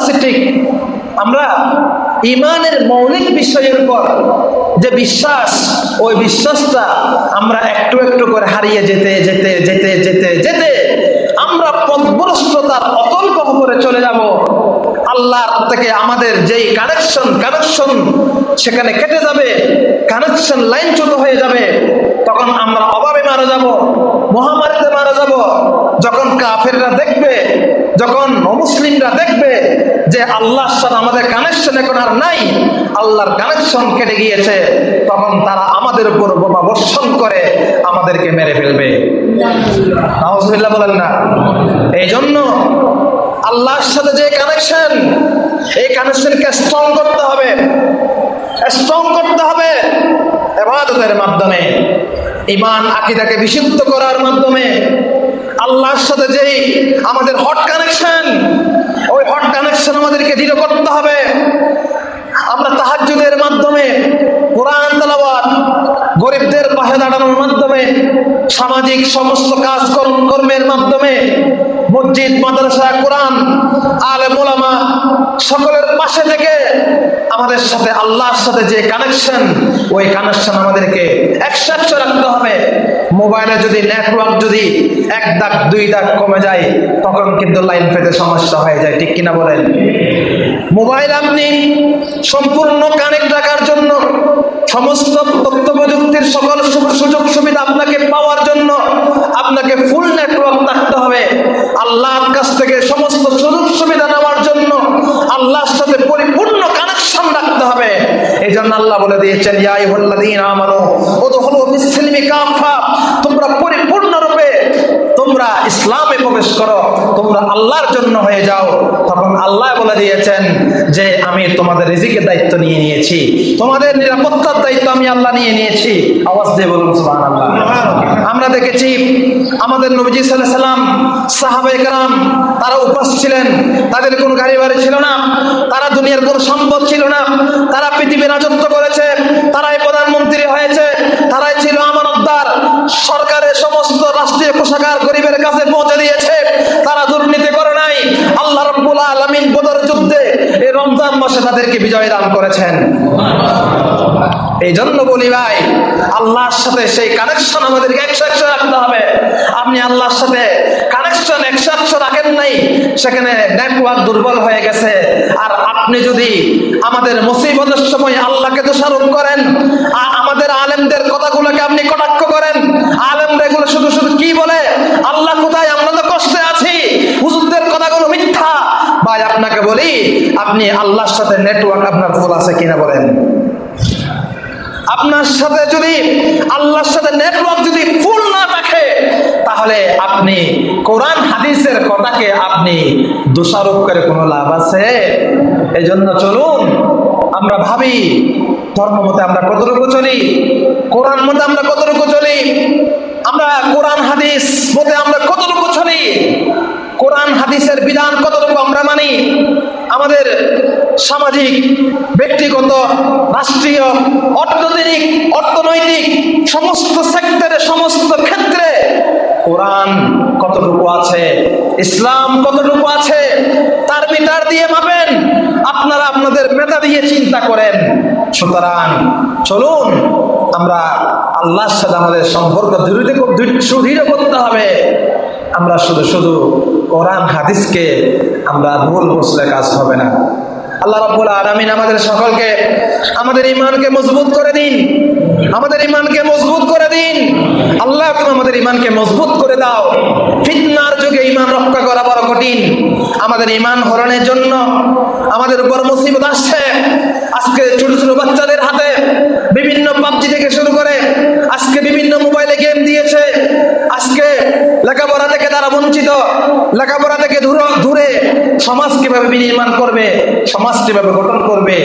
আছে ঠিক। আমরা ইমানের মৌলিক বিষয়ের উপর যে বিশ্বাস, ওই বিশ্বাসটা আমরা একটু একটু করে হারিয়ে যেতে যেতে যেতে যেতে যেতে আমরা পদভ্রষ্টতার অতল করে চলে যাব। আল্লাহর থেকে আমাদের যেই কানেকশন কানেকশন সেখানে কেটে যাবে কানেকশন লাইনচ্যুত হয়ে যাবে। তখন আমরা অভাবে মারা যাব, মহামারীতে মারা যাব। যখন কাফেররা দেখবে যখন অমুসলিমরা দেখবে যে আল্লাহর সাথে আমাদের কানেকশন এখন আর নাই, আল্লাহর কানেকশন কেটে গিয়েছে, তখন তারা আমাদের উপর বোমা বর্ষণ করে আমাদেরকে মেরে ফেলবে। বলেন না। এই জন্য আল্লাহর সাথে যে কানেকশন এই কানেকশনকে স্ট্রং করতে হবে। স্ট্রং করতে হবে এবাদতের মাধ্যমে ইমান আকিদাকে বিশুদ্ধ করার মাধ্যমে। আল্লাহর সাথে যেই আমাদের হট কানেকশন ওই হট কানেকশন আমাদেরকে দৃঢ় করতে হবে। আমরা তাহাজুদের মাধ্যমে, কোরআন তালাবাদ গরিবদের পাশে দাঁড়ানোর মাধ্যমে, সামাজিক সমস্ত কাজ কর্মের মাধ্যমে মসজিদ মাদ্রাসা, কোরআন আলে মোলামা সকলের পাশে থেকে আমাদের সাথে, আল্লাহর সাথে যে কানেকশন ওই কানেকশন আমাদেরকে একশো রাখতে হবে। মোবাইলে যদি নেটওয়ার্ক যদি এক দাগ, দুই দাগ কমে যায়, তখন কিন্তু লাইন পেতে সমস্যা হয়ে যায়। ঠিক কিনা বলেন? মোবাইল আপনি সম্পূর্ণ কানেক্ট রাখার জন্য, সমস্ত তথ্য প্রযুক্তির সকল সুযোগ সুবিধা আপনাকে পাওয়ার জন্য, আপনাকে ফুল নেটওয়ার্ক আল্লাহর কাছ থেকে সমস্ত সুযোগ সুবিধা নেওয়ার জন্য আল্লাহর সাথে পরিপূর্ণ কানেকশন রাখতে হবে। এই জন্য আল্লাহ বলে দিয়েছেন ইয়াই হল্লাদিন আমারও ও তো হলো তোমরা ইসলামে প্রবেশ করো তোমরা আল্লাহর জন্য হয়ে যাও। তখন আল্লাহ বলে দিয়েছেন যে আমি তোমাদের রিজিকের দায়িত্ব নিয়ে নিয়েছি। তোমাদের নিরাপত্তার দায়িত্ব আমি আল্লাহ নিয়ে নিয়েছি। আওয়াজ দিয়ে বলুন সুহান আল্লাহ আমরা দেখেছি আমাদের নবীজি সাল্লাহ সাল্লাম সাহাবাইকরাম তারা উপাস ছিলেন। তাদের কোনো গাড়ি বাড়ি ছিল না। তারা দুনিয়ার কোনো সম্পদ ছিল না। তারা পৃথিবীর রাজত্ব করেছে। তারাই প্রধানমন্ত্রী হয়েছে। তারাই ছিল আমার সরকারের সমস্ত রাষ্ট্রীয় কোষাগার গরিবের কাছে পৌঁছে দিয়েছে, তারা দুর্নীতি করে নাই। আল্লাহ রাব্বুল আলামিন বদর যুদ্ধে এই রমজান মাসে তাদেরকে বিজয় দান করেছেন। এই জন্য বলি ভাই, আল্লাহর সাথে সেই কানেকশন আমাদেরকে একশো একশো রাখতে হবে। আপনি আল্লাহর সাথে কানেকশন একশো একশো রাখেন নাই, সেখানে নেটওয়ার্ক দুর্বল হয়ে গেছে। আর আপনি যদি আমাদের মুসিবতের সময় আল্লাহকে দোষারোপ করেন, আর আমাদের আলেমদের কথাগুলোকে আপনি কটাক্ষ করেন বলি, আপনি আল্লাহর সাথে নেটওয়ার্ক আপনার ফুল আছে কিনা বলেন। আপনার সাথে যদি আল্লাহর সাথে নেটওয়ার্ক যদি ফুল না থাকে, তাহলে আপনি কোরআন, হাদিসের কথাকে আপনি দোষারোপ করে কোনো লাভ আছে? এই জন্য চলুন, আমরা ভাবি, ধর্ম মতে আমরা কতটুকু চলি, কোরআন মতে আমরা কতটুকু চলি, আমরা কোরআন, হাদিস মতে আমরা কতটুকু চলি, কোরআন, হাদিসের বিধান কতটুকু আমরা মানি আমাদের সামাজিক, ব্যক্তিগত, রাষ্ট্রীয়, অর্থনৈতিক অর্থনৈতিক সমস্ত সেক্টরে সমস্ত ক্ষেত্রে কোরআন কতটুকু আছে, ইসলাম কতটুকু আছে, তার মিটার দিয়ে মাপেন, আপনারা আপনাদের মেধা দিয়ে চিন্তা করেন। সুতরাং চলুন, আমরা আল্লাহর সাথে আমাদের সম্পর্ক দৃঢ় করতে হবে। আমরা শুধু শুধু কোরআন, হাদিসকে আমরা ভুল বুঝলে কাজ হবে না। আল্লাহ রাব্বুল আলামিন আমাদের সকলকে, আমাদের ইমানকে মজবুত করে দিন। আমাদের ইমানকে মজবুত করে দিন। আল্লাহ তুমি আমাদের ইমানকে মজবুত করে দাও। ফিতনার যুগে ইমান রক্ষা করা বড় কঠিন। আমাদের ইমান হরণের জন্য আমাদের উপর মুসিবত আসছে। আজকে ছোট ছোট বাচ্চাদের হাতে বিভিন্ন পাবজি থেকে শুরু করে আজকে বিভিন্ন মোবাইলে গেম দিয়েছে। আজকে লেখাপড়া থেকে তারা বঞ্চিত। লেখাপড়া থেকে দূর সমাজ কীভাবে বিনির্মাণ করবে, সমাজ কীভাবে গঠন করবে,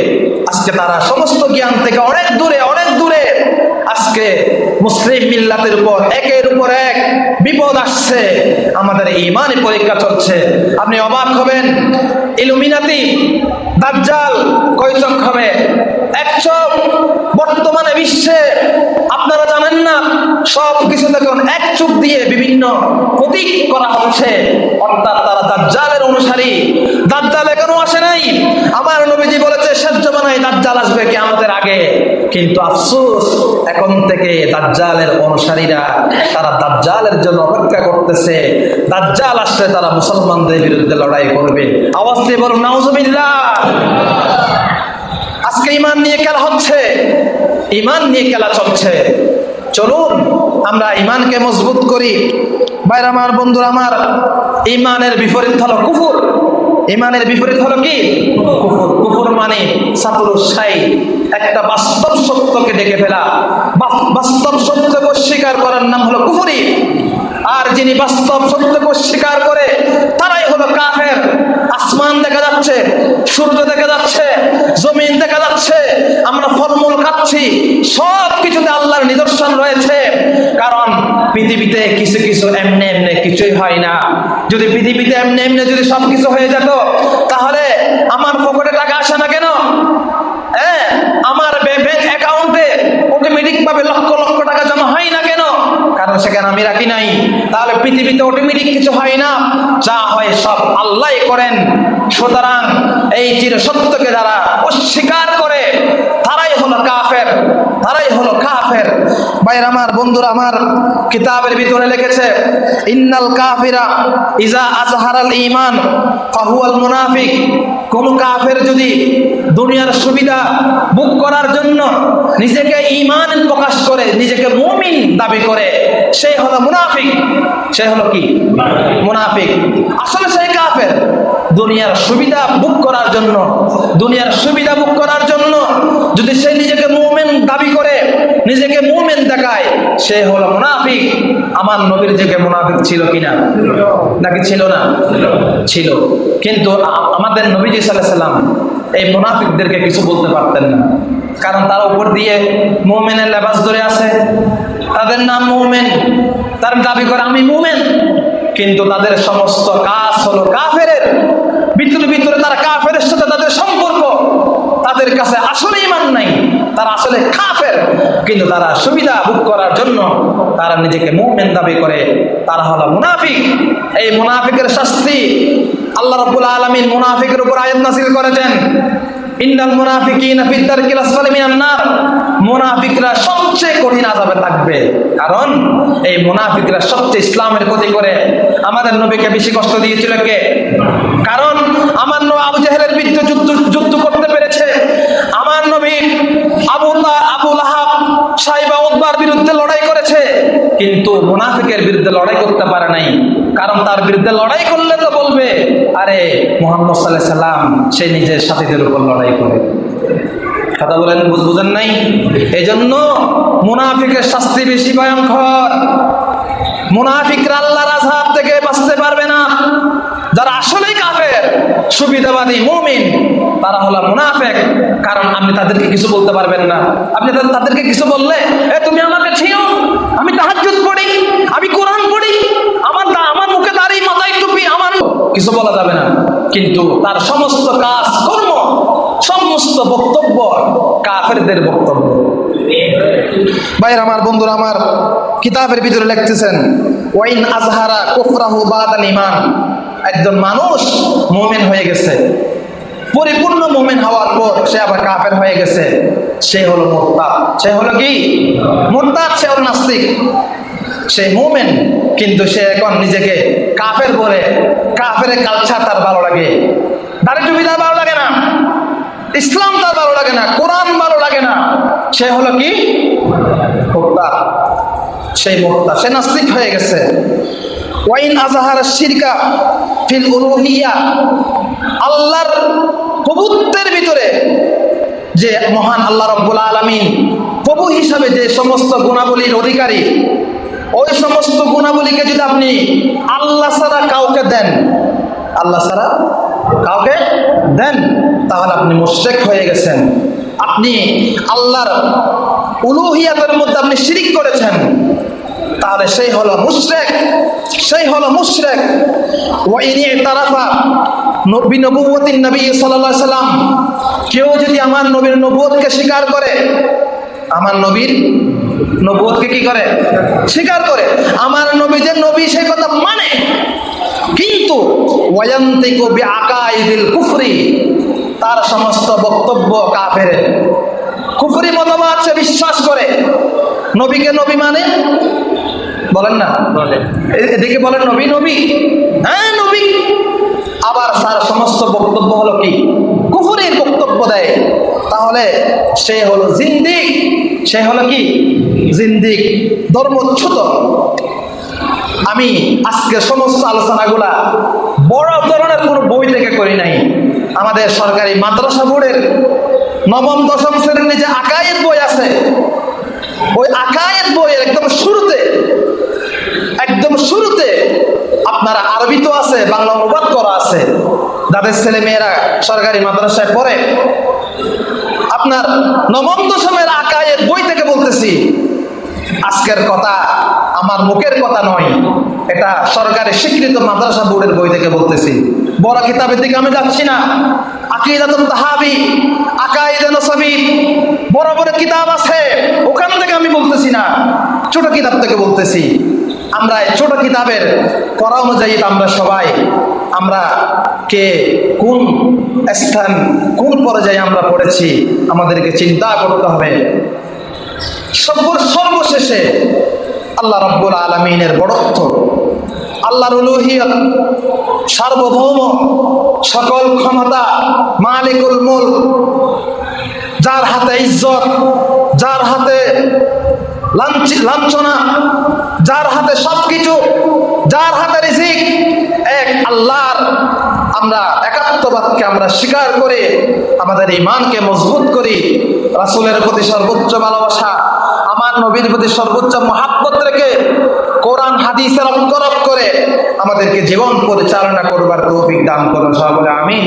আজকে তারা সমস্ত জ্ঞান থেকে অনেক দূরে অনেক দূরে, আজকে মুসলিম মিল্লাতের উপর, একের উপর এক বিপদ আসছে, আমাদের ইমানই পরীক্ষা চলছে। আপনি অবাক হবেন, ইলুমিনাতি, দাজ্জাল কয় হবে এক বর্তমানে বিশ্বে আপনারা সব কিছু দেখুন এক চোখ দিয়ে বিভিন্ন প্রতীক করা হচ্ছে। অর্থাৎ তারা দাজ্জালের অনুসারী। দাজ্জাল এখনও আসে নাই। আমার নবীজি বলেছে, শেষ জমানায় দাজ্জাল আসবে কি আমাদের আগে। কিন্তু আফসোস, এখন থেকে দাজ্জালের অনুসারীরা তারা দাজ্জালের জন্য অপেক্ষা করতেছে। দাজ্জাল আসলে তারা মুসলমানদের বিরুদ্ধে লড়াই করবে। আওয়াজ দিয়ে বলুন নাউজুবিল্লাহ আজকে ইমান নিয়ে খেলা হচ্ছে। ইমান নিয়ে খেলা চলছে। চলুন, আমরা ইমানকে মজবুত করি। বাইরে আমার, বন্ধুরা আমার ইমানের বিপরীত হলো কুফুর। ইমানের বিপরীত হলো কি? কুফুর। কুফুর মানে সাতুরুসাই একটা বাস্তব সত্যকে ডেকে ফেলা। বাস্তব সত্যকে স্বীকার করার নাম হলো কুফুরি। আর যিনি বাস্তব সত্যকে স্বীকার করে, তারাই হলো কাফের। আসমান দেখা যাচ্ছে, সূর্য দেখা যাচ্ছে, জমিন দেখা যাচ্ছে। আমরা ফলমূল খাচ্ছি সব কিছুতে আল্লাহর নিদর্শন রয়েছে। কারণ পৃথিবীতে কিছু কিছু এমনি এমনি কিছুই হয় না। যদি পৃথিবীতে এমনি এমনি যদি সব কিছু হয়ে যেত, তাহলে আমার পকেটে টাকা আসে না কেন? হ্যাঁ আমার ব্যাংক অ্যাকাউন্টে অটোমেটিক ভাবে লক্ষ লক্ষ টাকা জমা হয় না কেন? কারণ সেখানে আমি রাখি নাই। তাহলে পৃথিবীতে অটোমেটিক কিছু হয় না। যা হয় সব আল্লাহ করেন। সুতরাং এই চির সত্যকে যারা অস্বীকার করে হলো কাফের, তারাই হলো কাফের। ভাইয়ের আমার, বন্ধুরা আমার, কিতাবের ভিতরে লিখেছে, ইন্নাল কাফিরা ইজা আজহারাল ঈমান, ফাহুয়াল মুনাফিক। কোন কাফের যদি দুনিয়ার সুবিধা বুক করার জন্য নিজেকে ঈমান প্রকাশ করে, নিজেকে মুমিন দাবি করে সেই হলো মুনাফিক। সে হলো কি? মুনাফিক। আসলে সেই কাফের। দুনিয়ার সুবিধা বুক করার জন্য, দুনিয়ার সুবিধা বুক করার জন্য যদি সে নিজেকে মুমিন দাবি করে নিজেকে মুমিন দেখায় সে হলো মুনাফিক। আমার নবীর যুগে মুনাফিক ছিল কিনা? নাকি ছিল না? ছিল। কিন্তু আমাদের নবীজি সাল্লাহ সাল্লাম, এই মুনাফিকদেরকে কিছু বলতে পারতেন না। কারণ তার উপর দিয়ে মোমেনের লেবাস ধরে আছে। তাদের নাম মোমেন। তার দাবি করে, আমি মোমেন। কিন্তু তাদের সমস্ত কাজ হলো কাফের ভিতরে ভিতরে তারা কাফের সাথে তাদের সম্পর্ক। তাদের কাছে আসলে ইমান নাই। তারা আসলে কাফের। কিন্তু তারা সুবিধা ভোগ করার জন্য তারা নিজেকে মুভমেন্ট দাবি করে। তারা হলো মুনাফিক। এই মুনাফিকের শাস্তি আল্লাহ রাব্বুল আলমিন মুনাফিকের উপর আয়াত নাযিল করেছেন। ইন্নাল মুনাফিকিনা সবচেয়ে কঠিন কারণ এই মুনাফিকরা সবচেয়ে ইসলামের ক্ষতি করে। আমাদের নবীকে বেশি কষ্ট দিয়েছিল কে? কারণ আমার আবু জাহেলের বিরুদ্ধে যুদ্ধ যুদ্ধ করতে পেরেছে আমার নবী আবু লা- আবু লাহাব সাইবা উদ্বার বিরুদ্ধে লড়াই করেছে। কিন্তু মুনাফিকের বিরুদ্ধে লড়াই করতে পারে নাই। কারণ তার বিরুদ্ধে লড়াই করলে তো বলবে, আরে, মোহাম্মদ সাল্লাহ সাল্লাম, সে নিজের সাথীদের উপর লড়াই করে। কথা বলেন, বুঝ- বুঝেন নাই? এই জন্য মুনাফিকের শাস্তি বেশি ভয়ঙ্কর। মুনাফিকরা আল্লাহর আযাব থেকে বাঁচতে পারবে না। যারা কাফের সুবিধাবাদী মুমিন, তারা হলো মুনাফেক। কারণ আপনি তাদেরকে কিছু বলতে পারবেন না। আপনি তাদেরকে কিছু বললে, এ, তুমি আমাকে ছিও আমি তাহাজ্জুদ পড়ি, আমি কোরআন পড়ি, আমার আমার মুখে দাড়ি, মাথায় টুপি, আমার কিছু বলা যাবে না। কিন্তু তার সমস্ত কাজ কর্ম, সমস্ত বক্তব্য কাফেরদের বক্তব্য। ভাইয়ের, আমার বন্ধুরা, আমার কিতাবের ভিতরে লিখতেছেন, ওয়াইন আজহারা কুফরাহু বাদাল ইমান একজন মানুষ মুমিন হয়ে গেছে। পরিপূর্ণ মুমিন হওয়ার পর সে আবার কাফের হয়ে গেছে। সে হলো মোরতাদ। সে হলো কি? মোরতাদ, সে হলো নাস্তিক। সে মুমিন, কিন্তু সে এখন নিজেকে কাফের বলে কাফের কালচার তার ভালো লাগে। দাড়ি টুপি তার ভালো লাগে না। ইসলাম তার ভালো লাগে না। কোরআন ভালো লাগে না। সে হলো কি? মোক্তা সেই মোক্তা সে নাস্তিক হয়ে গেছে। ওয়াইন আজাহার শিরকা ফিল উলুহিয়া, আল্লাহর প্রভুত্বের ভিতরে যে মহান আল্লাহ রব্বুল আলামিন প্রভু হিসাবে যে সমস্ত গুণাবলীর অধিকারী, ওই সমস্ত গুণাবলীকে যদি আপনি আল্লাহ ছাড়া কাউকে দেন, আল্লাহ ছাড়া কাউকে দেন, তাহলে আপনি মুশরিক হয়ে গেছেন। আপনি আল্লাহর উলুহিয়াতের মধ্যে আপনি শিরিক করেছেন। তাহলে সেই হলো মুশরেক, সেই হলো মুশরেক। নবী নবী সাল্লাম। কেউ যদি আমার নবীর নবুয়তকে স্বীকার করে, আমার নবীর নবুয়তকে কি করে? স্বীকার করে। আমার নবী যে নবী, সেই কথা মানে। কিন্তু ওয়ান্তিকু কুফরি, তার সমস্ত বক্তব্য কাফের কুফরি মতবাদ সে বিশ্বাস করে। নবীকে নবী মানে? বলেন না। এদিকে বলেন নবী নবী। হ্যাঁ নবী। আবার তার সমস্ত বক্তব্য হলো কি? কুফুরির বক্তব্য দেয়। তাহলে সে হলো জিন্দিক। সে হলো কি? জিন্দিক ধর্মচ্যুত। আমি আজকে সমস্ত আলোচনাগুলা বড় ধরনের কোনো বই থেকে করি নাই। আমাদের সরকারি মাদ্রাসা বোর্ডের নবম, দশম শ্রেণির নিচে আকায়ের বই আছে, ওই আকায়ের বইয়ের একদম শুরুতে একদম শুরুতে আপনারা আরবি তো আছে, বাংলা অনুবাদ করা আছে। যাদের ছেলে মেয়েরা সরকারি মাদ্রাসায় পড়ে, আপনার নবম, দশমের আকায়ের বই থেকে বলতেছি, আজকের কথা আমার মুখের কথা নয়, এটা সরকারি স্বীকৃত মাদ্রাসা বোর্ডের বই থেকে বলতেছি। বড় কিতাবের দিকে আমি যাচ্ছি না। আকিদাতুল তাহাবি, আকাইদে নসবি। বড় কিতাব আছে, ওখান থেকে আমি বলতেছি না কিতাব থেকে বলতেছি। আমরা কিতাবের অনুযায়ী আমরা সবাই, আমরা কে, কোন স্থান, কোন পর্যায়ে আমরা পড়েছি, আমাদেরকে চিন্তা করতে হবে। সর্ব সর্বশেষে আল্লাহ রব্বুল আলমিনের বড়ত্ব আল্লাহর সার্বভৌম সকল ক্ষমতা, মালিকুল মুল যার হাতে ইজ্জত, যার হাতে লাঞ্ছি- লাঞ্ছনা, যার হাতে সব কিছু যার হাতে রিজিক, এক আল্লাহর আমরা একাত্মবাদকে আমরা স্বীকার করে, আমাদের ইমানকে মজবুত করি। রাসুলের প্রতি সর্বোচ্চ ভালোবাসা, আমার নবীর প্রতি সর্বোচ্চ মহাব্বত রেখে কোরআন হাদিসের করে আমাদেরকে জীবন পরিচালনা করবার তৌফিক দান করুন সবাই আমিন।